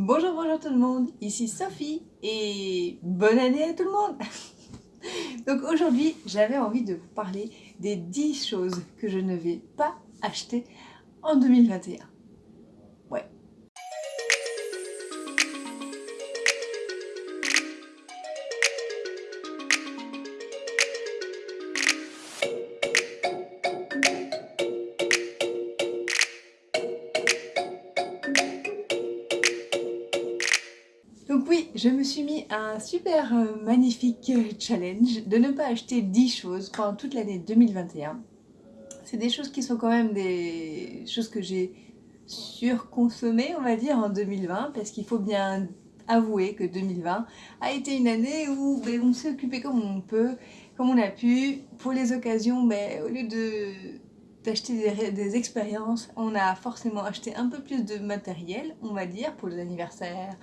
Bonjour, bonjour tout le monde, ici Sophie et bonne année à tout le monde Donc aujourd'hui, j'avais envie de vous parler des 10 choses que je ne vais pas acheter en 2021. Je me suis mis un super euh, magnifique euh, challenge de ne pas acheter 10 choses pendant toute l'année 2021. C'est des choses qui sont quand même des choses que j'ai surconsommées, on va dire, en 2020, parce qu'il faut bien avouer que 2020 a été une année où ben, on s'est occupé comme on peut, comme on a pu. Pour les occasions, ben, au lieu de d'acheter des, des, expériences, on a forcément acheté un peu plus de matériel, on va dire, pour les anniversaires,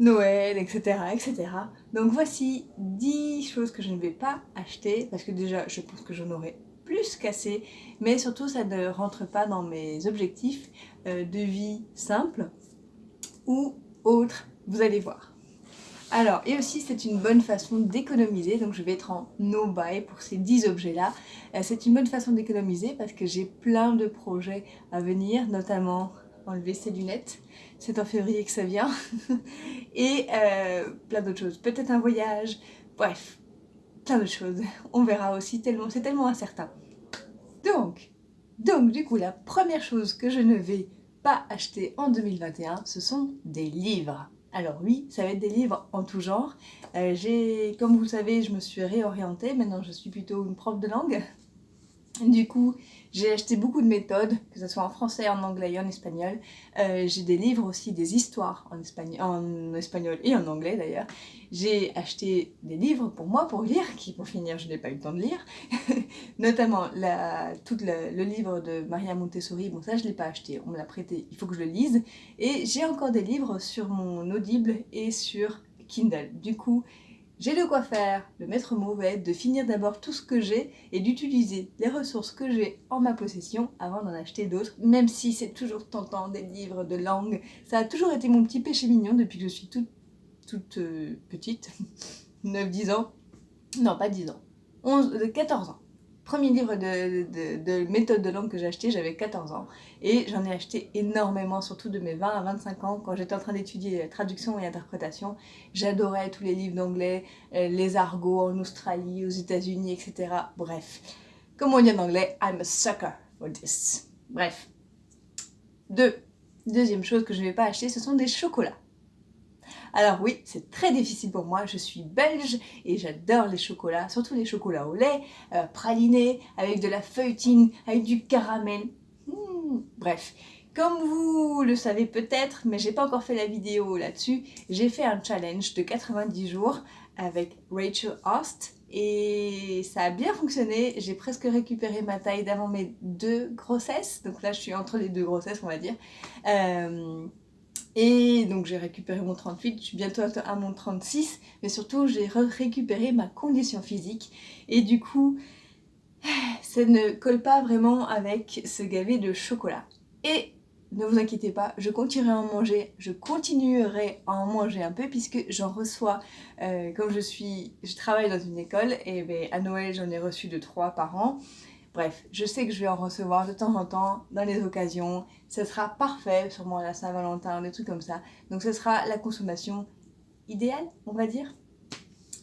Noël, etc., etc. Donc voici 10 choses que je ne vais pas acheter, parce que déjà, je pense que j'en aurai plus qu'assez, mais surtout, ça ne rentre pas dans mes objectifs euh, de vie simple ou autre, vous allez voir. Alors, et aussi, c'est une bonne façon d'économiser, donc je vais être en no-buy pour ces 10 objets-là. Euh, c'est une bonne façon d'économiser parce que j'ai plein de projets à venir, notamment enlever ses lunettes. C'est en février que ça vient. et euh, plein d'autres choses. Peut-être un voyage. Bref, plein d'autres choses. On verra aussi, tellement, c'est tellement incertain. Donc, donc, du coup, la première chose que je ne vais pas acheter en 2021, ce sont des livres. Alors oui, ça va être des livres en tout genre. Euh, j'ai, comme vous savez, je me suis réorientée. Maintenant, je suis plutôt une prof de langue. Du coup, j'ai acheté beaucoup de méthodes, que ce soit en français, en anglais et en espagnol. Euh, j'ai des livres aussi, des histoires en espagnol, et en anglais d'ailleurs. J'ai acheté des livres pour moi, pour lire, qui pour finir je n'ai pas eu le temps de lire. Notamment le, livre de Maria Montessori, bon ça je ne l'ai pas acheté, on me l'a prêté, il faut que je le lise. Et j'ai encore des livres sur mon Audible et sur Kindle. Du coup, j'ai de quoi faire, le maître mot va être de finir d'abord tout ce que j'ai et d'utiliser les ressources que j'ai en ma possession avant d'en acheter d'autres, même si c'est toujours tentant des livres de langue. Ça a toujours été mon petit péché mignon depuis que je suis toute, toute euh, petite, 9-10 ans, non pas 10 ans, 11, 14 euh, ans premier livre de, méthode de langue que j'ai acheté, j'avais 14 ans. Et j'en ai acheté énormément, surtout de mes 20 à 25 ans, quand j'étais en train d'étudier traduction et interprétation. J'adorais tous les livres d'anglais, euh, les argots en Australie, aux États-Unis, etc. Bref, comme on dit en anglais, I'm a sucker for this. Bref. Deux. Deuxième chose que je ne vais pas acheter, ce sont des chocolats. Alors oui, c'est très difficile pour moi, je suis belge et j'adore les chocolats, surtout les chocolats au lait, euh, pralinés, avec de la feuilletine, avec du caramel. Hmm, bref, comme vous le savez peut-être, mais j'ai pas encore fait la vidéo là-dessus, j'ai fait un challenge de 90 jours avec Rachel Host et ça a bien fonctionné, j'ai presque récupéré ma taille d'avant mes deux grossesses, donc là je suis entre les deux grossesses on va dire. Euh, et donc j'ai récupéré mon 38, je suis bientôt à mon 36, mais surtout j'ai récupéré ma condition physique. Et du coup, ça ne colle pas vraiment avec ce gavet de chocolat. Et ne vous inquiétez pas, je continuerai à en manger, je continuerai à en manger un peu puisque j'en reçois, euh, comme je suis, je travaille dans une école et ben, à Noël j'en ai reçu de 3 par an. Bref, je sais que je vais en recevoir de temps en temps dans les occasions. Ce sera parfait, sûrement à la Saint-Valentin, des trucs comme ça. Donc ce sera la consommation idéale, on va dire.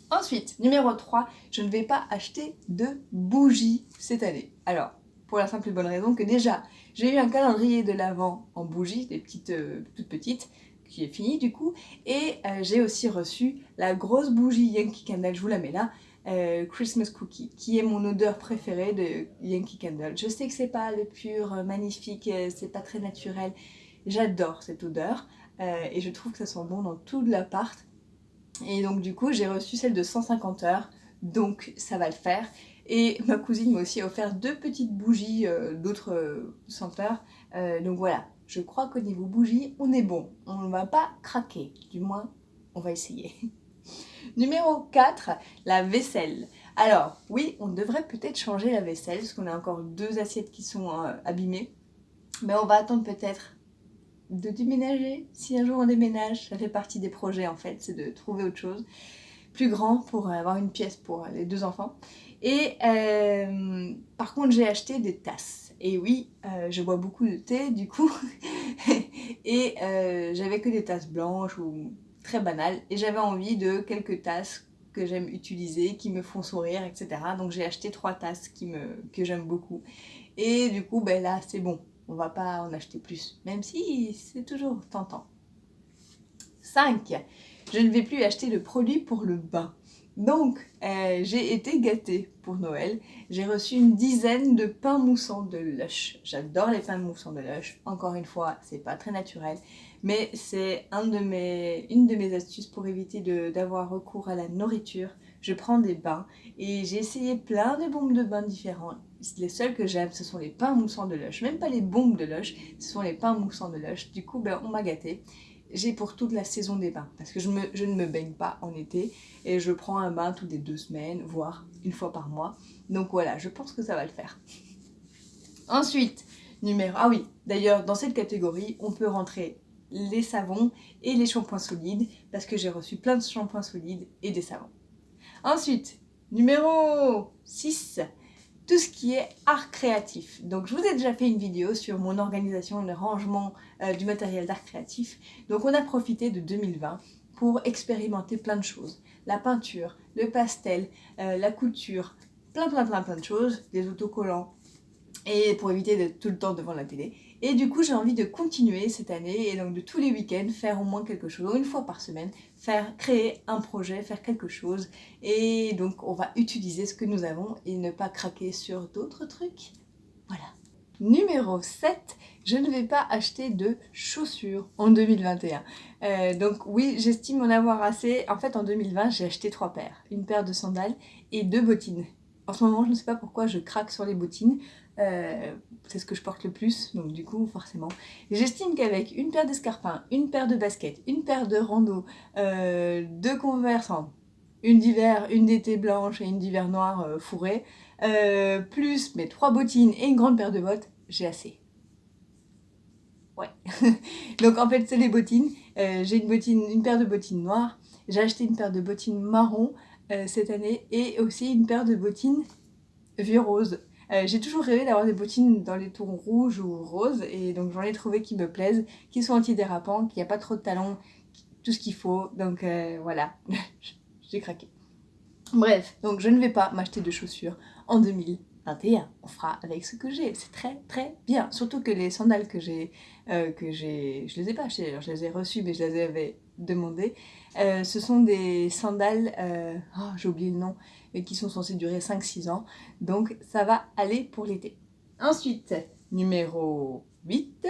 Ensuite, numéro 3, je ne vais pas acheter de bougies cette année. Alors, pour la simple et bonne raison que déjà, j'ai eu un calendrier de l'Avent en bougies, des petites, euh, toutes petites, qui est fini du coup, et euh, j'ai aussi reçu la grosse bougie Yankee Candle, je vous la mets là, euh, Christmas Cookie, qui est mon odeur préférée de Yankee Candle. Je sais que c'est pas le pur, euh, magnifique, euh, c'est pas très naturel. J'adore cette odeur et je trouve que ça sent bon dans tout l'appart. Et donc du coup, j'ai reçu celle de 150 heures, donc ça va le faire. Et ma cousine m'a aussi offert deux petites bougies d'autres senteurs. donc voilà, je crois qu'au niveau bougie, on est bon. On ne va pas craquer, du moins, on va essayer. Numéro 4, la vaisselle. Alors, oui, on devrait peut-être changer la vaisselle, parce qu'on a encore deux assiettes qui sont euh, abîmées. Mais on va attendre peut-être de déménager. Si un jour on déménage, ça fait partie des projets en fait, c'est de trouver autre chose plus grand pour avoir une pièce pour les deux enfants. Et euh, par contre, j'ai acheté des tasses. Et oui, euh, je bois beaucoup de thé du coup. et euh, j'avais que des tasses blanches ou très banales. Et j'avais envie de quelques tasses que j'aime utiliser, qui me font sourire, etc. Donc j'ai acheté trois tasses qui me, que j'aime beaucoup. Et du coup, ben là, c'est bon. On va pas en acheter plus. Même si c'est toujours tentant. 5. Je ne vais plus acheter de produits pour le bain. Donc, euh, j'ai été gâtée pour Noël. J'ai reçu une dizaine de pains moussants de Lush. J'adore les pains moussants de Lush. Encore une fois, c'est pas très naturel, mais c'est une de mes astuces pour éviter d'avoir recours à la nourriture. Je prends des bains et j'ai essayé plein de bombes de bain différents. Les seuls que j'aime, ce sont les pains moussants de Lush. Même pas les bombes de Lush, ce sont les pains moussants de Lush. Du coup, ben, on m'a gâtée j'ai pour toute la saison des bains. Parce que je, ne me baigne pas en été et je prends un bain toutes les deux semaines, voire une fois par mois. Donc voilà, je pense que ça va le faire. Ensuite, numéro... Ah oui, d'ailleurs, dans cette catégorie, on peut rentrer les savons et les shampoings solides parce que j'ai reçu plein de shampoings solides et des savons. Ensuite, numéro 6, tout ce qui est art créatif. Donc je vous ai déjà fait une vidéo sur mon organisation, le rangement euh, du matériel d'art créatif. Donc on a profité de 2020 pour expérimenter plein de choses. La peinture, le pastel, euh, la couture, plein plein plein plein de choses, des autocollants, et pour éviter d'être tout le temps devant la télé. Et du coup, j'ai envie de continuer cette année et donc de tous les week-ends faire au moins quelque chose, une fois par semaine, faire créer un projet, faire quelque chose. Et donc, on va utiliser ce que nous avons et ne pas craquer sur d'autres trucs. Voilà. Numéro 7, je ne vais pas acheter de chaussures en 2021. Euh, donc oui, j'estime en avoir assez. En fait, en 2020, j'ai acheté trois paires. Une paire de sandales et deux bottines. En ce moment, je ne sais pas pourquoi je craque sur les bottines. Euh, c'est ce que je porte le plus, donc du coup, forcément. J'estime qu'avec une paire d'escarpins, une paire de baskets, une paire de rando, euh, deux converses, une d'hiver, une d'été blanche et une d'hiver noire euh, fourrée, plus mes trois bottines et une grande paire de bottes, j'ai assez. Ouais. donc en fait, c'est les bottines. j'ai une, une paire de bottines noires. J'ai acheté une paire de bottines marron cette année et aussi une paire de bottines vieux rose. Euh, j'ai toujours rêvé d'avoir des bottines dans les tons rouges ou roses et donc j'en ai trouvé qui me plaisent, qui sont antidérapants, qu'il n'y a pas trop de talons, tout ce qu'il faut. Donc euh, voilà, j'ai craqué. Bref, donc je ne vais pas m'acheter de chaussures en 2021. On fera avec ce que j'ai. C'est très très bien. Surtout que les sandales que j'ai, euh, que j'ai, je les ai pas achetées. Alors je les ai reçues, mais je les avais demandées. ce sont des sandales. oh, j'ai oublié le nom mais qui sont censés durer 5-6 ans. Donc ça va aller pour l'été. Ensuite, numéro 8,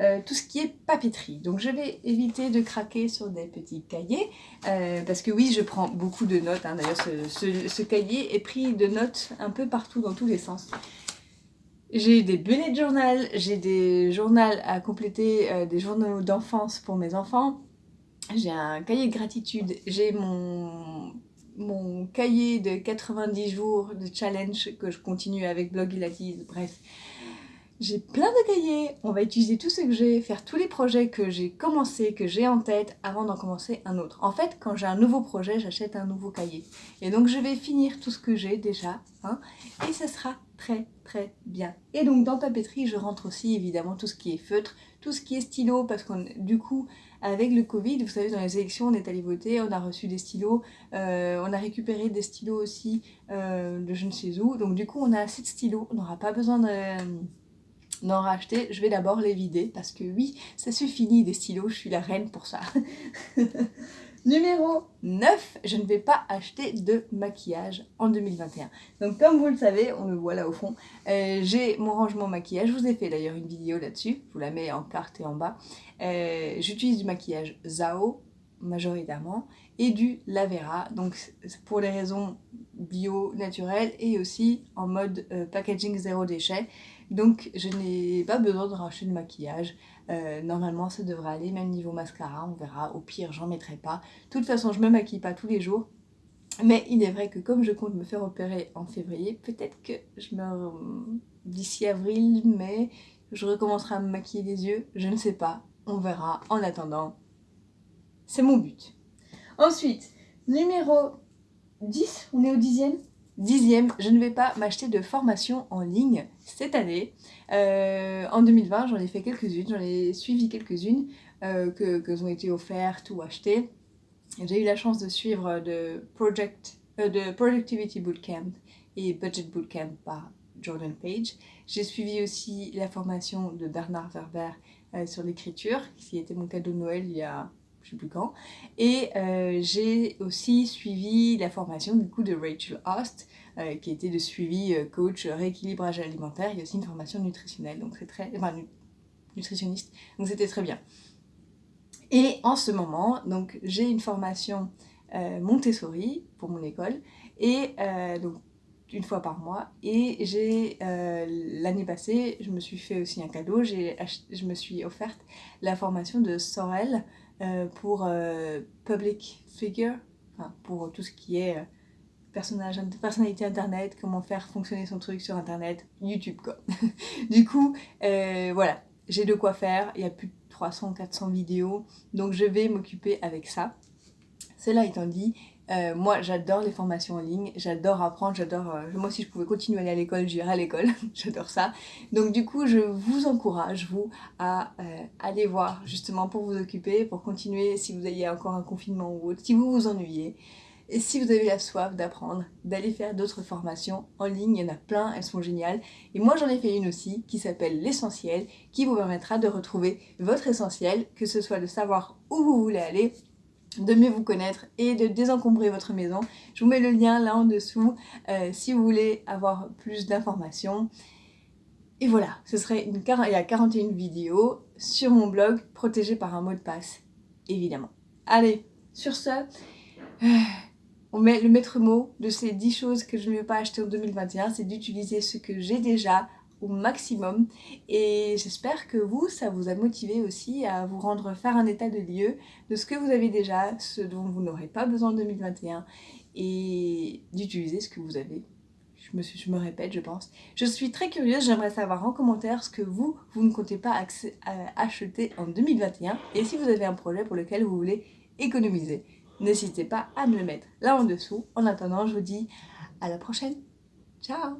euh, tout ce qui est papeterie. Donc je vais éviter de craquer sur des petits cahiers, euh, parce que oui, je prends beaucoup de notes. Hein. D'ailleurs, ce, cahier est pris de notes un peu partout, dans tous les sens. J'ai des bullet journal, j'ai des journaux à compléter, euh, des journaux d'enfance pour mes enfants. J'ai un cahier de gratitude, j'ai mon mon cahier de 90 jours de challenge que je continue avec Blog Ilatis, bref. J'ai plein de cahiers, on va utiliser tout ce que j'ai, faire tous les projets que j'ai commencé, que j'ai en tête avant d'en commencer un autre. En fait, quand j'ai un nouveau projet, j'achète un nouveau cahier. Et donc je vais finir tout ce que j'ai déjà, hein, et ça sera très très bien. Et donc dans papeterie, je rentre aussi évidemment tout ce qui est feutre, tout ce qui est stylo, parce qu'on du coup, avec le Covid, vous savez, dans les élections, on est allé voter, on a reçu des stylos, euh, on a récupéré des stylos aussi euh, de je ne sais où. Donc du coup, on a assez de stylos, on n'aura pas besoin d'en racheter. Je vais d'abord les vider parce que oui, ça se finit des stylos, je suis la reine pour ça. Numéro 9, je ne vais pas acheter de maquillage en 2021. Donc comme vous le savez, on le voit là au fond, euh, j'ai mon rangement maquillage. Je vous ai fait d'ailleurs une vidéo là-dessus, je vous la mets en carte et en bas. Euh, j'utilise du maquillage Zao majoritairement et du Lavera, donc pour les raisons bio, naturelles et aussi en mode euh, packaging zéro déchet. Donc je n'ai pas besoin de racheter de maquillage. Euh, normalement ça devrait aller, même niveau mascara, on verra. Au pire j'en mettrai pas. De toute façon je me maquille pas tous les jours. Mais il est vrai que comme je compte me faire opérer en février, peut-être que je me... d'ici avril, mai, je recommencerai à me maquiller les yeux, je ne sais pas. on verra. En attendant, c'est mon but. Ensuite, numéro 10, on est au dixième? Dixième, je ne vais pas m'acheter de formation en ligne cette année. Euh, en 2020, j'en ai fait quelques-unes, j'en ai suivi quelques-unes euh, que, que ont été offertes ou achetées. J'ai eu la chance de suivre de, Project, euh, de Productivity Bootcamp et Budget Bootcamp par Jordan Page. J'ai suivi aussi la formation de Bernard Werber sur l'écriture, qui était mon cadeau de Noël il y a je sais plus quand. Et euh, j'ai aussi suivi la formation du coup de Rachel Host, euh, qui était de suivi euh, coach rééquilibrage alimentaire. Il y a aussi une formation nutritionnelle, donc c'est très, enfin nutritionniste, donc c'était très bien. Et en ce moment, donc j'ai une formation Montessori pour mon école et donc une fois par mois et j'ai l'année passée je me suis fait aussi un cadeau je me suis offerte la formation de Sorel pour euh, public figure, enfin, pour tout ce qui est euh, personnage, personnalité internet, comment faire fonctionner son truc sur internet, YouTube quoi. du coup, voilà, j'ai de quoi faire, il y a plus de 300-400 vidéos, donc je vais m'occuper avec ça. Cela étant dit, euh, moi, j'adore les formations en ligne, j'adore apprendre, j'adore... Euh, moi, si je pouvais continuer à aller à l'école, j'irais à l'école, j'adore ça. Donc du coup, je vous encourage, vous, à euh, aller voir justement pour vous occuper, pour continuer si vous ayez encore un confinement ou autre, si vous vous ennuyez. Et si vous avez la soif d'apprendre, d'aller faire d'autres formations en ligne, il y en a plein, elles sont géniales. Et moi j'en ai fait une aussi qui s'appelle l'essentiel, qui vous permettra de retrouver votre essentiel, que ce soit de savoir où vous voulez aller, de mieux vous connaître et de désencombrer votre maison. Je vous mets le lien là en dessous euh, si vous voulez avoir plus d'informations. Et voilà, ce serait il y a 41 vidéos sur mon blog protégé par un mot de passe, évidemment. Allez, sur ce, euh, on met le maître mot de ces 10 choses que je ne vais pas acheter en 2021, c'est d'utiliser ce que j'ai déjà au maximum et j'espère que vous, ça vous a motivé aussi à vous rendre faire un état de lieu de ce que vous avez déjà, ce dont vous n'aurez pas besoin en 2021 et d'utiliser ce que vous avez. Je me, je me répète, je pense. Je suis très curieuse, j'aimerais savoir en commentaire ce que vous, vous ne comptez pas acheter en 2021 et si vous avez un projet pour lequel vous voulez économiser. N'hésitez pas à me le mettre là en dessous. En attendant, je vous dis à la prochaine. Ciao